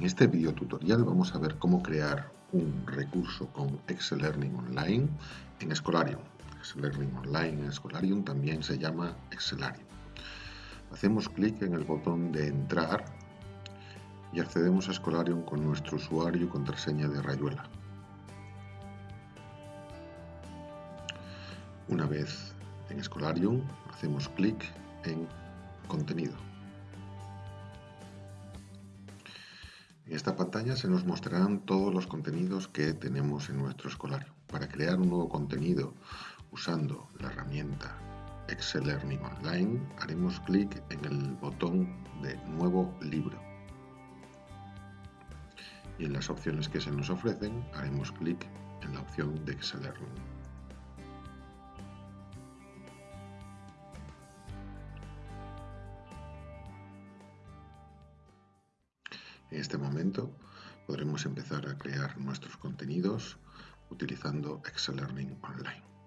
En este video tutorial vamos a ver cómo crear un recurso con Excel Learning Online en Escolarium. Excel Learning Online en Escolarium también se llama Excelarium. Hacemos clic en el botón de entrar y accedemos a Escolarium con nuestro usuario y contraseña de Rayuela. Una vez en Escolarium hacemos clic en contenido. En esta pantalla se nos mostrarán todos los contenidos que tenemos en nuestro escolario. Para crear un nuevo contenido usando la herramienta Excel Learning Online, haremos clic en el botón de Nuevo libro. Y en las opciones que se nos ofrecen, haremos clic en la opción de Excel Learning. En este momento podremos empezar a crear nuestros contenidos utilizando Excel Learning Online.